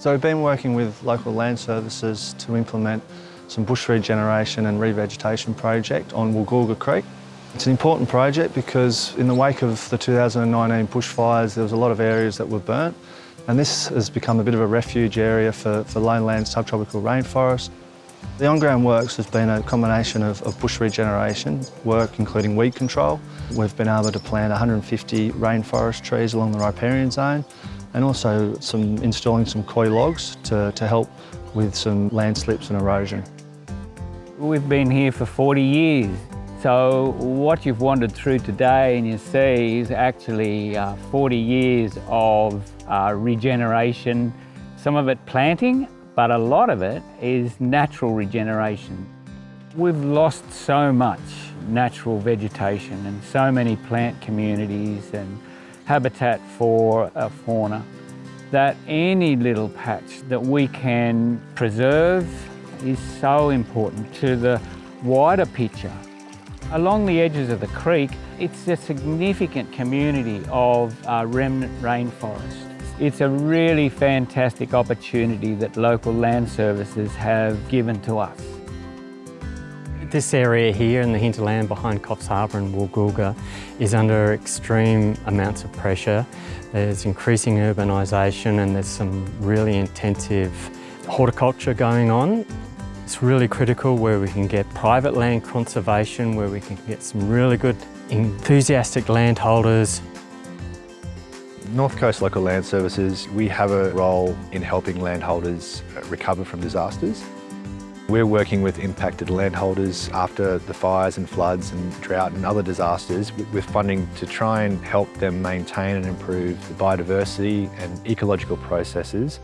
So we've been working with local land services to implement some bush regeneration and revegetation project on Woolgoolga Creek. It's an important project because in the wake of the 2019 bushfires there was a lot of areas that were burnt and this has become a bit of a refuge area for, for lowland subtropical rainforest. The on-ground works has been a combination of, of, bush regeneration work, including weed control. We've been able to plant 150 rainforest trees along the riparian zone and also some installing some coir logs to, to help with some landslips and erosion. We've been here for 40 years. So what you've wandered through today and you see is actually uh, 40 years of uh, regeneration, some of it planting, but a lot of it is natural regeneration. We've lost so much natural vegetation and so many plant communities and habitat for a fauna that any little patch that we can preserve is so important to the wider picture Along the edges of the creek, it's a significant community of uh, remnant rainforest. It's a really fantastic opportunity that local land services have given to us. This area here in the hinterland behind Coffs Harbour and Woolgoolga is under extreme amounts of pressure. There's increasing urbanisation and there's some really intensive horticulture going on. It's really critical where we can get private land conservation, where we can get some really good enthusiastic landholders. North Coast Local Land Services, we have a role in helping landholders recover from disasters. We're working with impacted landholders after the fires and floods and drought and other disasters with funding to try and help them maintain and improve the biodiversity and ecological processes.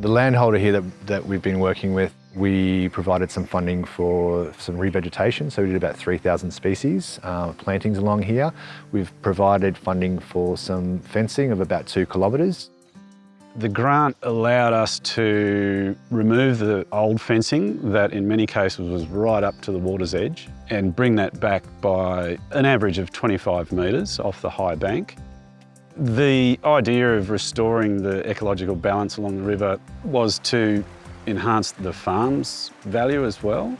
The landholder here that, that we've been working with we provided some funding for some revegetation, so we did about 3,000 species uh, plantings along here. We've provided funding for some fencing of about two kilometres. The grant allowed us to remove the old fencing that in many cases was right up to the water's edge and bring that back by an average of 25 metres off the high bank. The idea of restoring the ecological balance along the river was to enhance the farm's value as well.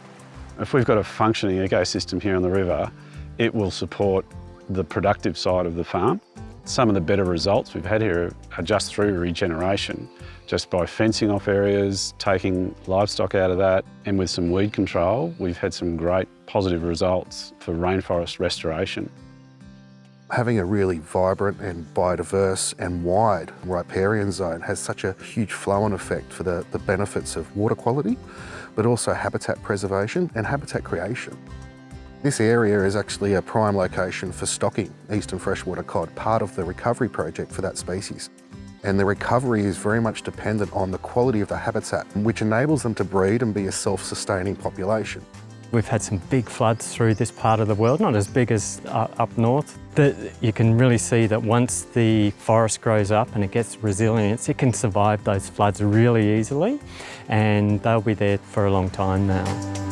If we've got a functioning ecosystem here on the river, it will support the productive side of the farm. Some of the better results we've had here are just through regeneration, just by fencing off areas, taking livestock out of that, and with some weed control, we've had some great positive results for rainforest restoration having a really vibrant and biodiverse and wide riparian zone has such a huge flow-on effect for the, the benefits of water quality, but also habitat preservation and habitat creation. This area is actually a prime location for stocking eastern freshwater cod, part of the recovery project for that species. And the recovery is very much dependent on the quality of the habitat, which enables them to breed and be a self-sustaining population. We've had some big floods through this part of the world, not as big as uh, up north, you can really see that once the forest grows up and it gets resilience, it can survive those floods really easily and they'll be there for a long time now.